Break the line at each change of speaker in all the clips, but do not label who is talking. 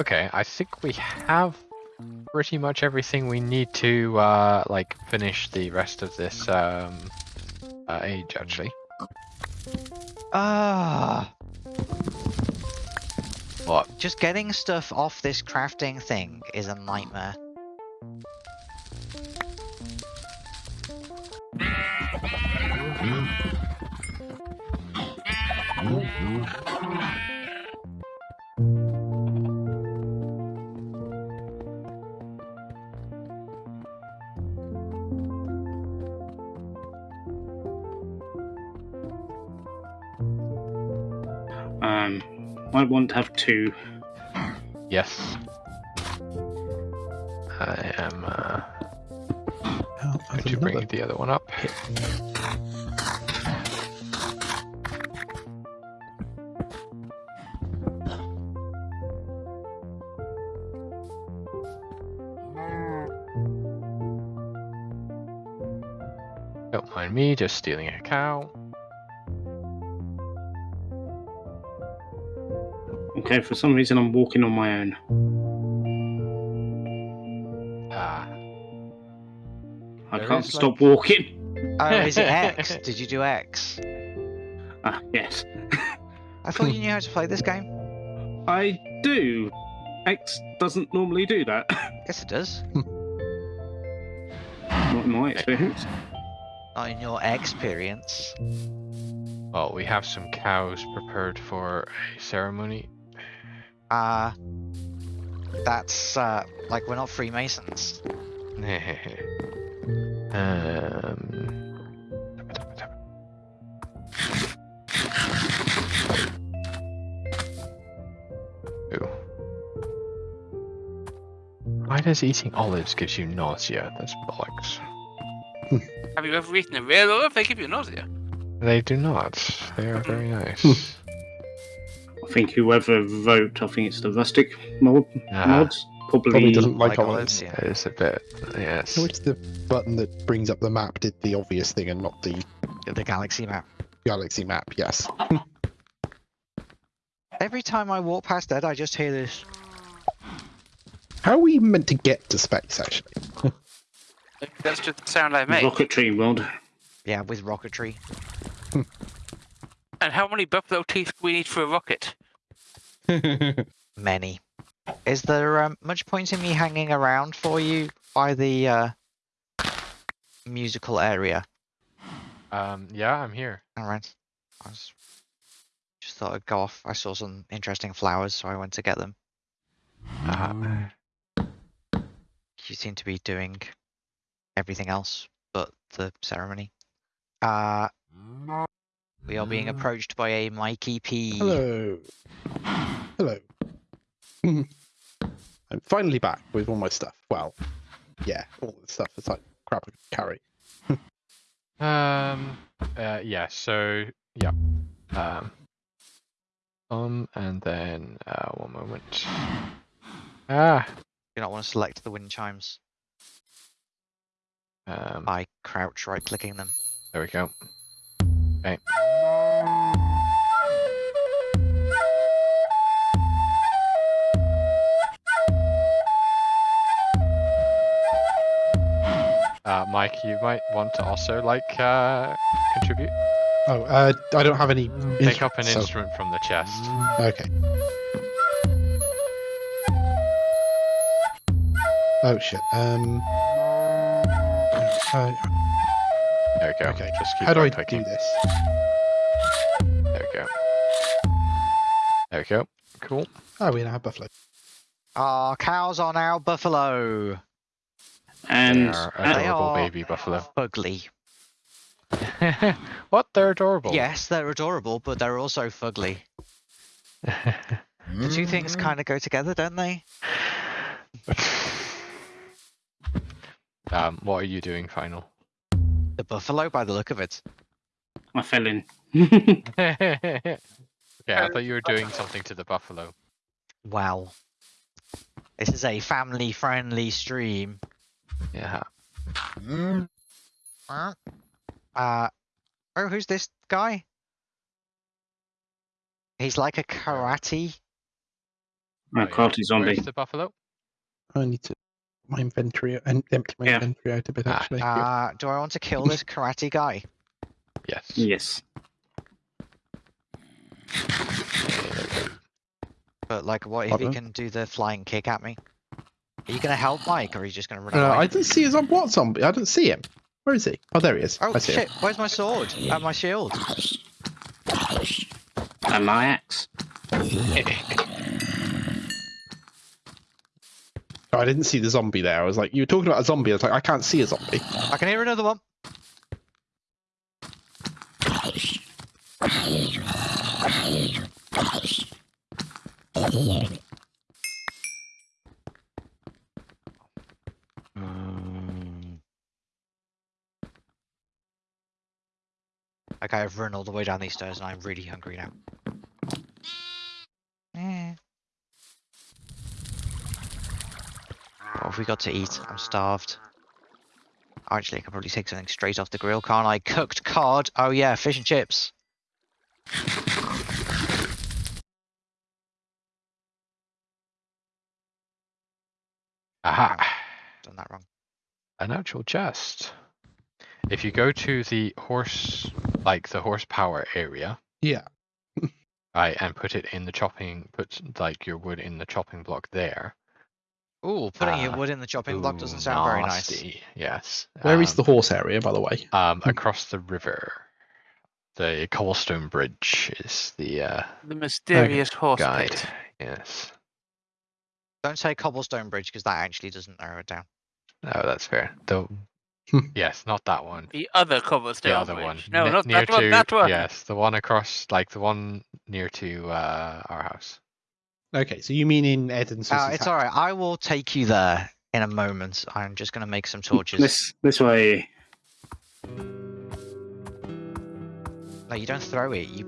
Okay, I think we have pretty much everything we need to uh, like finish the rest of this um, uh, age. Actually,
Ah,
what?
just getting stuff off this crafting thing is a nightmare.
Um, I want to have two.
Yes. I am uh,
Oh,
going
there's
to bring the other one up. Don't mind me just stealing a cow.
Okay, for some reason I'm walking on my own.
Ah,
I
There
can't stop
like-
walking.
Oh, is it X? Did you do X?
Ah, yes.
I thought you knew how to play this game.
I do. X doesn't normally do that.
Yes, it does.
Not in my experience.
Not in your experience.
well, we have some cows prepared for a ceremony.
Uh, that's, uh, like, we're not Freemasons.
um. Ooh. Why does eating olives gives you nausea? That's bollocks.
Have you ever eaten a real olive? They give you nausea.
They do not. They are very nice.
I think whoever wrote, I think it's the rustic mod,
Ah.
mods, probably,
Probably doesn't
Like
like,
olives,
olives.
yeah.
It is a bit. Yes.
Which the button that brings up the map did the obvious thing and not the
The galaxy map.
galaxy map. Yes.
Every time I walk past that, I just hear this.
How are we meant to get to space? Actually,
That's just the sound I make.
rocketry world.
Yeah, with rocketry.
And how many buffalo teeth do we need for a rocket?
Many. Is there um, much point in me hanging around for you by the uh, musical area?
Um. Yeah, I'm here.
Alright. I was just thought I'd go off. I saw some interesting flowers, so I went to get them.
Uh,
You seem to be doing everything else but the ceremony. Uh, we are being approached by a Mikey P.
hello, hello. I'm finally back with all my stuff. Well, yeah, all the stuff that's like crap I could carry.
Um. Uh. Yeah. So. Yeah. Um. Um. And then. Uh. One moment. Ah.
Do not want to select the wind chimes
Um.
by crouch right clicking them.
There we go. Okay. Uh, Mike, you might want to also like uh, contribute.
Oh, uh, I don't have any.
Pick up an
so-
instrument from the chest.
Okay. Oh shit. Um. uh,
There we go.
okay.
Just keep
How do I
right clicking.
do this?
There we go. There we go. Cool.
Oh, we now have buffalo.
Our cows are now buffalo.
And They
And
are
uh,
They
adorable
are-
baby buffalo.
Fugly.
what? They're adorable.
Yes, they're adorable, but they're also fugly. The two things kind of go together, don't they?
um, what are you doing, final?
The buffalo, by the look of it.
I fell in.
yeah, I thought you were doing something to the buffalo.
Wow. This is a family friendly stream.
Yeah.
Uh, oh, who's this guy? He's like a karate.
Oh, yeah.
crafty zombie.
Where's the buffalo?
I need to my inventory and empty my
Yeah.
inventory out a bit
Ah,
actually.
Uh, do I want to kill this karate guy?
Yes.
Yes.
But like, what if he can do the flying kick at me? Are you gonna help Mike, or are you just gonna run
Uh,
away?
I didn't see his on what zombie? I didn't see him. Where is he? Oh, there he is.
Oh
I see him.
shit! Where's my sword? And my shield?
And my axe.
Oh, I didn't see the zombie there. I was like, you were talking about a zombie. I was like, I can't see a zombie.
I can hear another one. Mm. Okay, I've run all the way down these stairs and I'm really hungry now. Eh. What have we got to eat? I'm starved. Actually, I can probably take something straight off the grill, can't I? Cooked cod. Oh yeah, fish and chips.
Aha.
Done that wrong.
An actual chest. If you go to the horse, like the horsepower area,
Yeah.
right, and put it in the chopping, put like your wood in the chopping block there.
Ooh, putting your
Ah,
wood in the chopping block doesn't sound very nice.
Yes.
Where is
um,
the horse area, by the way?
Um, across the river. The cobblestone bridge is the uh,
The mysterious horse
guide.
pit.
Yes.
Don't say cobblestone bridge because that actually doesn't narrow it down.
Oh, that's fair. The
Hmm.
yes, not that one.
The other cobblestone
The other
bridge.
one.
No,
Ne-
not
near
that one.
to,
That one.
Yes, the one across, like the one near to uh, our house.
Okay, so you mean in Ed and
Uh, it's
house?
alright. I will take you there in a moment. I'm just gonna make some torches.
This this way.
No, you don't throw it. You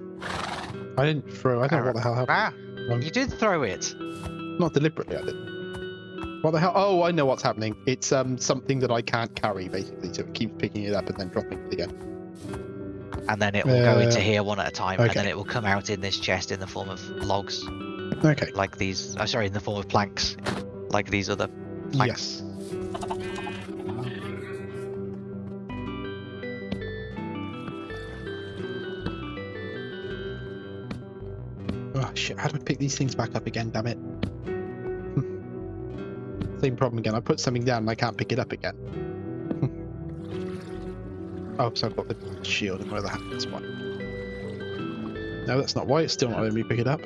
I didn't throw. I don't know what the hell happened.
ah,
Um,
you did throw it.
Not deliberately, I didn't. What the hell? Oh, I know what's happening. It's um something that I can't carry, basically, so it keeps picking it up and then dropping it again.
And then it will go into
Uh,
here one at a time, and then it will come out in this chest in the form of logs,
Okay.
like these. Oh, sorry, in the form of planks, like these other. Planks.
Yes. Oh shit! How do I pick these things back up again? Damn it! Same problem again. I put something down and I can't pick it up again. oh, so I've got the shield and where the That's why. No, that's not why. It's still not letting me pick it up.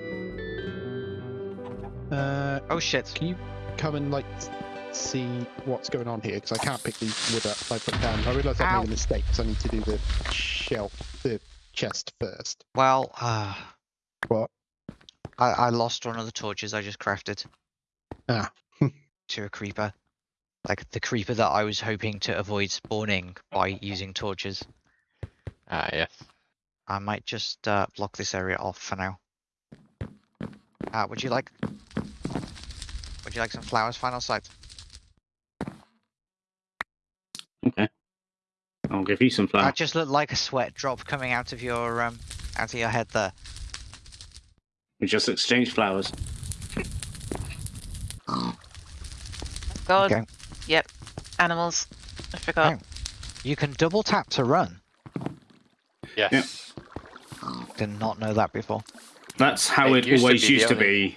Uh,
Oh shit!
can you come and like see what's going on here? Because I can't pick these wood up. I put down. I realise I've made a mistake. So I need to do the shelf, the chest first.
Well, uh,
What?
I, I lost one of the torches I just crafted.
Ah.
to a creeper. Like the creeper that I was hoping to avoid spawning by using torches.
Ah, yes.
I might just uh, block this area off for now. Uh, would you like? Would you like some flowers, final sight?
Okay. I'll give you some flowers.
That just looked like a sweat drop coming out of your um, out of your head there.
We just exchanged flowers.
God.
Okay.
Yep. Animals. I forgot.
You can double tap to run.
Yes.
Did not know that before.
That's how
It
it,
used to
always
be the
used to be.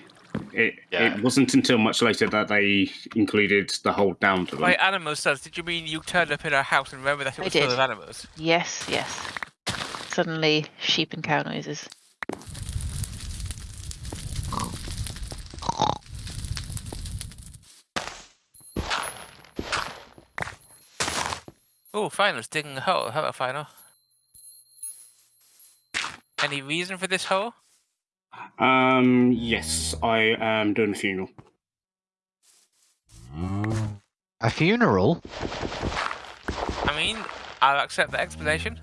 It
Yeah.
it wasn't until much later that they included the hold down to them.
By animals, does did you mean you turned up in our house and remember that it was full of animals?
Yes, yes. Suddenly, sheep and cow noises.
Oh, finals digging a hole. How about final. Any reason for this hole?
Um, yes, I am doing a funeral.
A funeral?
I mean, I'll accept the explanation.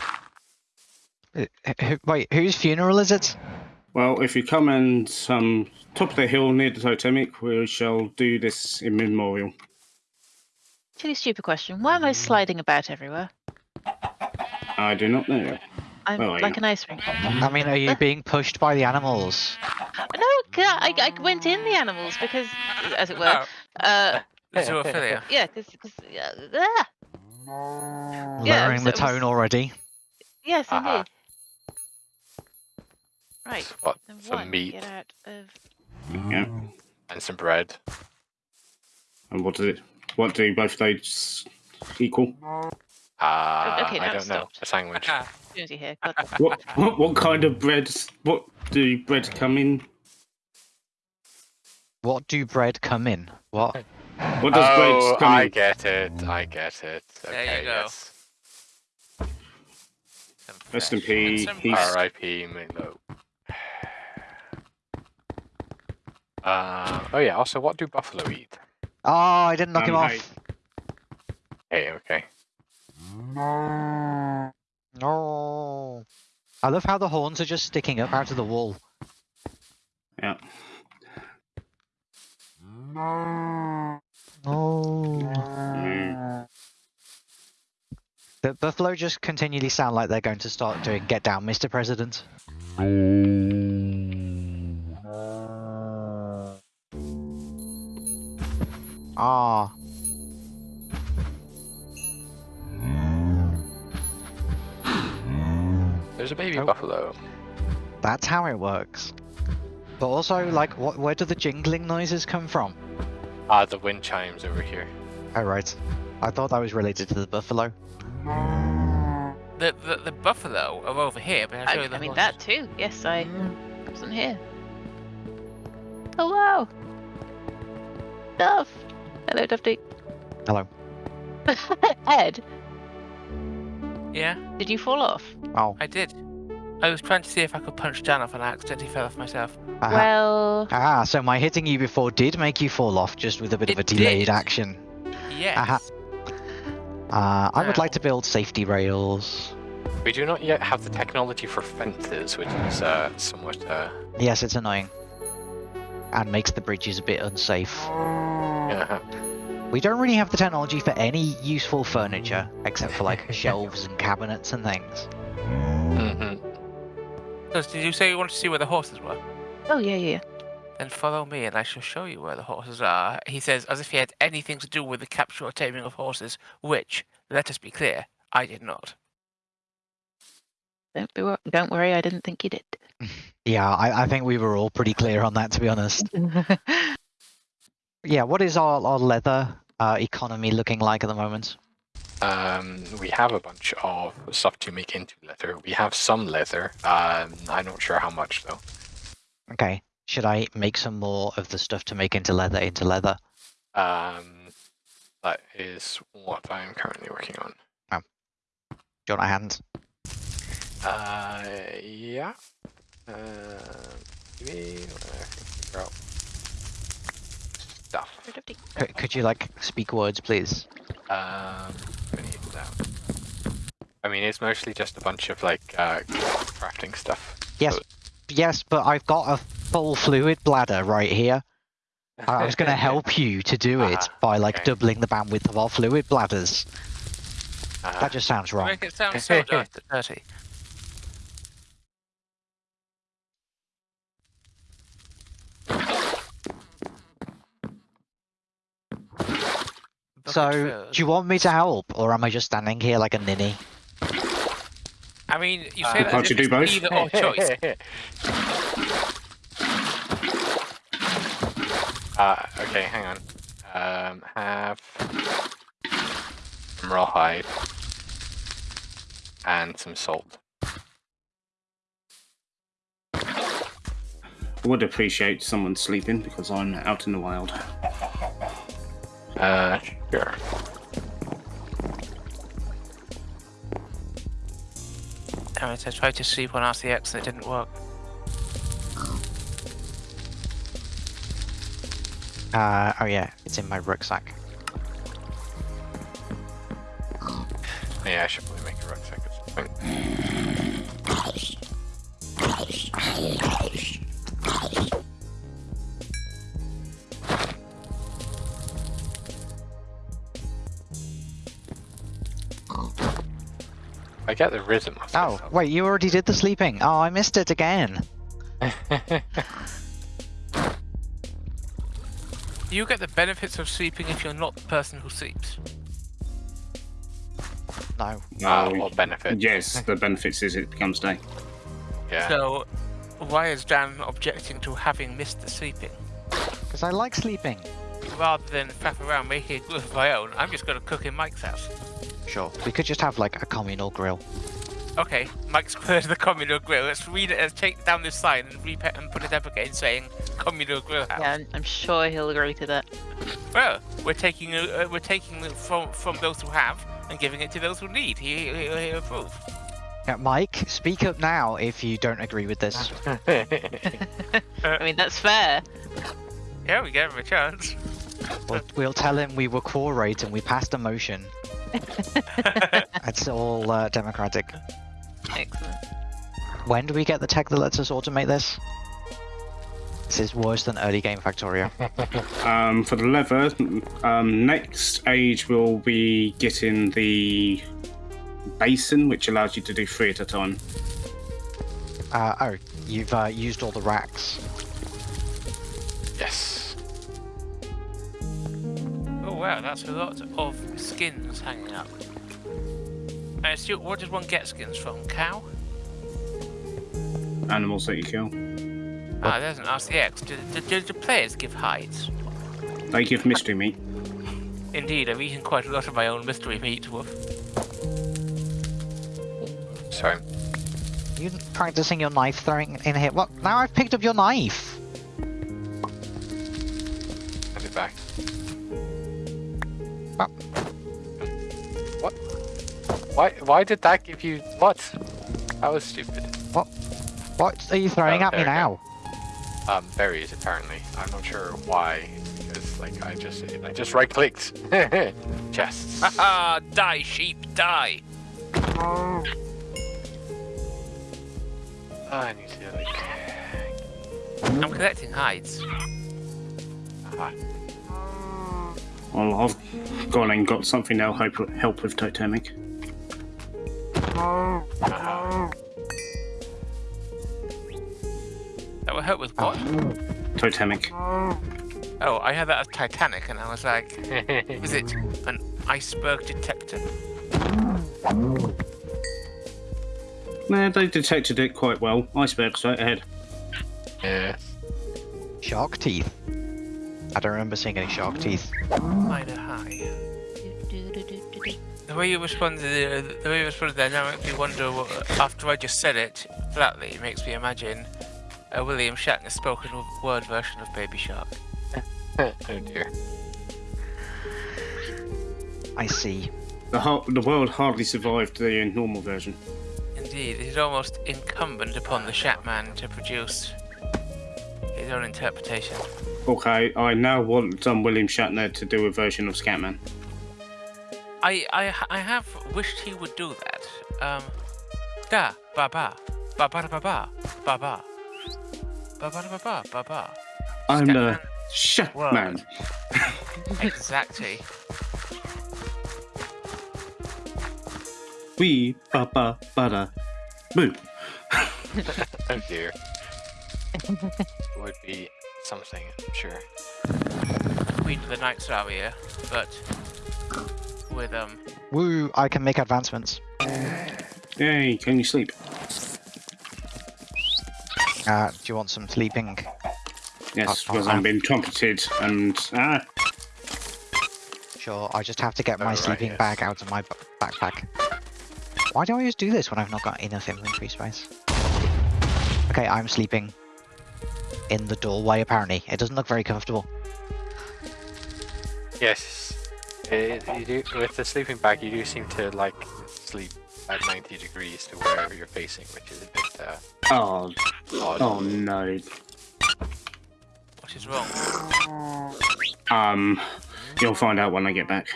Uh, who- Wait, whose funeral is it?
Well, if you come and um top of the hill near the totemic, we shall do this in memorial.
Really stupid question. Why am I sliding about everywhere?
I do not know.
I'm
Well, I
like
know.
an ice rink.
I mean, are you being pushed by the animals?
No, I, I went in the animals because, as it were,
Oh,
uh,
zoophilia.
yeah, because, uh, ah, Yeah,
Lowering the
so it was-
tone already.
yes,
Uh-huh.
indeed. Right.
What?
Then
Some
one,
meat
Get out of.
Yeah.
and some bread.
And what does it? What do both of those equal?
Uh,
okay,
I don't know. A sandwich.
Jonesy here. God,
What, what what kind of bread? What do bread come in?
What do bread come in? What?
What does
oh,
bread come
I
in?
get it. I get it.
There you
Okay,
go.
yes.
some
Rest in
fresh and
peace.
R.I.P. Milo. Uh, oh yeah. Also, what do buffalo eat?
Oh, I didn't knock him
Um,
off.
hey.
Hey, okay.
No. I love how the horns are just sticking up out of the wall.
Yeah.
Oh.
Mm.
The buffalo just continually sound like they're going to start doing "Get down, Mr. President." Ah,
There's a baby
Oh.
buffalo.
that's how it works. But also, like, what? Where do the jingling noises come from?
Ah, the wind chimes over here.
Oh, right. I thought that was related to the buffalo.
The, the the buffalo are over here, but I'll show
I,
you the
I mean
horses.
that too. Yes, I wasn't here. Hello, wow. Duff. Hello, Dufty.
Hello.
Ed,
Yeah,
did you fall off?
Oh,
I did. I was trying to see if I could punch Dan off and I accidentally fell off myself.
aha.
Well,
Ah, so my hitting you before did make you fall off, just with a bit of a
It
delayed
did.
action.
Yes.
Aha. Uh, I would like to build safety rails.
We do not yet have the technology for fences, which is uh, somewhat. Uh,
Yes, it's annoying. And makes the bridges a bit unsafe.
yeah.
We don't really have the technology for any useful furniture, except for like shelves and cabinets and things.
hmm
So, did you say you wanted to see where the horses were?
oh yeah, yeah. yeah.
Then follow me and I shall show you where the horses are. He says, as if he had anything to do with the capture or taming of horses, which, let us be clear, I did not.
Don't be wor- don't worry, I didn't think you did.
Yeah, I, I think we were all pretty clear on that, to be honest. Yeah, what is our, our leather uh, economy looking like at the moment?
Um, we have a bunch of stuff to make into leather. We have some leather. Um, I'm not sure how much though.
Okay, should I make some more of the stuff to make into leather into leather?
Um, that is what I'm currently working on.
Do you want a hand?
Uh, yeah. Uh, maybe I can figure out stuff.
Hello, Dufty.
Could, could you like speak words, please?
Um, I. I mean, it's mostly just a bunch of like uh, crafting stuff.
Yes,
So-
yes, but I've got a full fluid bladder right here. I I was going to help you to do it
Ah,
by like
okay.
doubling the bandwidth of our fluid bladders.
Uh,
That just sounds
You
wrong.
Make it sound so dirty.
So,
Bucket
do you want me to help, or am I just standing here like a ninny?
I mean, you
Uh,
that
Can't you do both?
either or choice.
uh, okay, hang on. Um, have some rawhide and some salt.
I would appreciate someone sleeping because I'm out in the wild.
Uh, sure.
Damn it, I tried to sleep on RCX and it didn't work.
Uh, oh yeah, it's in my rucksack.
Yeah, I should probably make a rucksack at some point. get the rhythm of
Oh, wait, you already did the sleeping. Oh, I missed it again.
You get the benefits of sleeping if you're not the person who sleeps.
No.
Uh,
No.
or benefit.
Yes, the benefits is it becomes day.
Yeah.
So, why is Dan objecting to having missed the sleeping?
Because I like sleeping.
Rather than faff around making a grill of my own, I'm just going to cook in Mike's house.
Sure. We could just have like a communal grill.
Okay, Mike's squared the communal grill. Let's read it. Let's take down this sign and repeat and put it up again, saying communal grill house.
Yeah, I'm, I'm sure he'll agree to that.
Well, we're taking uh, we're taking it from from those who have and giving it to those who need. He he, he, he approve.
Yeah, Mike, speak up now if you don't agree with this.
I mean, that's fair.
Yeah, we gave him a chance.
we'll, we'll tell him we were quorate and we passed a motion. It's all uh, democratic.
Excellent.
When do we get the tech that lets us automate this? This is worse than early game Factorio.
Um, for the leather, um, next age we'll be getting the basin, which allows you to do three at a time.
Uh, oh, you've uh, used all the racks.
yes.
Wow, that's a lot of skins hanging up. Uh, Stuart, what does one get skins from? Cow?
Animals that you kill.
Ah, there's an RCX. Do, do, do the players give hides?
They give mystery meat.
Indeed, I've eaten quite a lot of my own mystery meat. Woof.
Sorry.
You practicing your knife throwing in here? What? Now I've picked up your knife.
Why? Why did that give you what? That was stupid.
What What are you throwing
Oh,
at me
there we
now?
Um, berries apparently. I'm not sure why. Because like I just I just right clicked. Chests.
Haha! Die, sheep, die!
I need to like.
I'm collecting hides.
Ah,
Well, I've gone and got something that'll help, help with totemic.
That will help with oh. what?
Totemic.
Oh, I had that as Titanic, and I was like, is it an iceberg detector?
Nah, they detected it quite well. Iceberg straight ahead.
yeah.
Shark teeth. I don't remember seeing any shark teeth.
Minor high. The way you responded, uh, the way you responded there now makes me wonder. What, after I just said it flatly, it makes me imagine a William Shatner spoken word version of Baby Shark.
oh dear.
I see.
The, ho- the world hardly survived the normal version.
Indeed, it is almost incumbent upon the Shatman to produce his own interpretation.
Okay, I now want um, William Shatner to do a version of Scatman.
I, I, I have wished he would do that. Um, da ba ba ba ba da ba ba ba ba ba ba da ba ba ba ba.
I'm the
Scatman.
Shatman.
Exactly.
We ba ba ba da. Boo.
Oh dear. Would be something, I'm sure.
Queen of the Night Aria, but with um
Woo! I can make advancements.
Hey, can you sleep?
Uh, do you want some sleeping?
Yes,
Uh,
because
uh,
I'm being trumpeted and. Ah,
Sure. I just have to get my
Oh, right,
sleeping
yes.
bag out of my b- backpack. Why do I always do this when I've not got enough inventory space? Okay, I'm sleeping in the doorway. Apparently, it doesn't look very comfortable.
Yes. It, you do, with the sleeping bag, you do seem to like sleep at 90 degrees to wherever you're facing, which is a bit uh,
oh,
odd.
oh no.
what is wrong?
Um, you'll find out when I get back.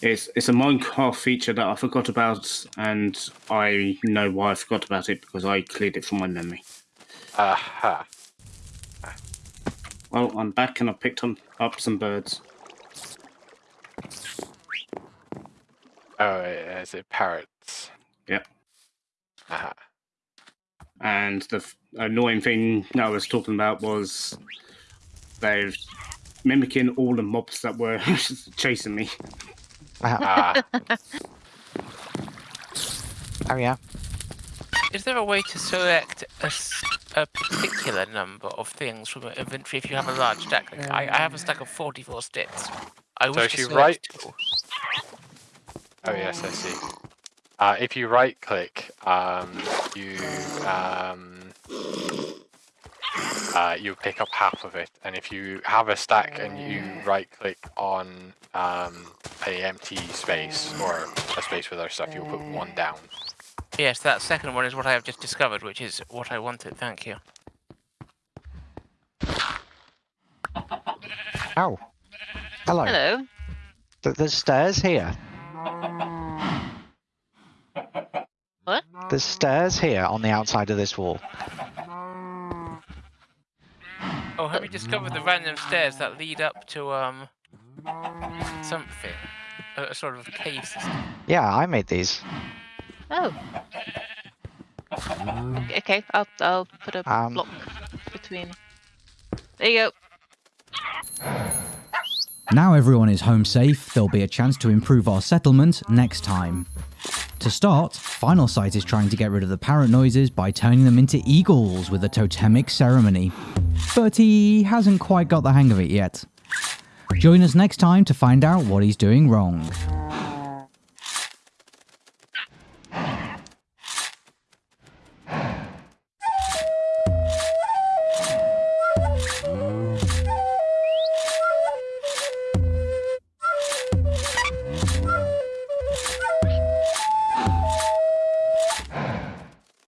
It's it's a Minecraft feature that I forgot about, and I know why I forgot about it because I cleared it from my memory.
Aha.
Well, I'm back and I picked on, up some birds.
Oh, is it parrots?
Yep.
Aha.
And the f- annoying thing that I was talking about was they've mimicking all the mobs that were chasing me.
Ah,
oh yeah.
Is there a way to select a, s- a particular number of things from an inventory if you have a large stack? Like I, I have a stack of 44 sticks. I
So
wish
if you
right...
write- oh yes, I see. Uh, if you right click, um, you um, uh, you pick up half of it, and if you have a stack and you right click on um, a empty space or a space with other stuff, you'll put one down.
Yes, that second one is what I have just discovered, which is what I wanted. Thank you.
Oh. Hello.
Hello.
Th- There's stairs here.
What?
There's stairs here on the outside of this wall.
Oh, have you discovered the random stairs that lead up to um something? A, a sort of cave system.
Yeah, I made these.
Oh. Okay, okay, I'll I'll put a
Um,
block between. There you go.
Now everyone is home safe, there'll be a chance to improve our settlement next time. To start, Final Sight is trying to get rid of the parrot noises by turning them into eagles with a totemic ceremony. But he hasn't quite got the hang of it yet. Join us next time to find out what he's doing wrong.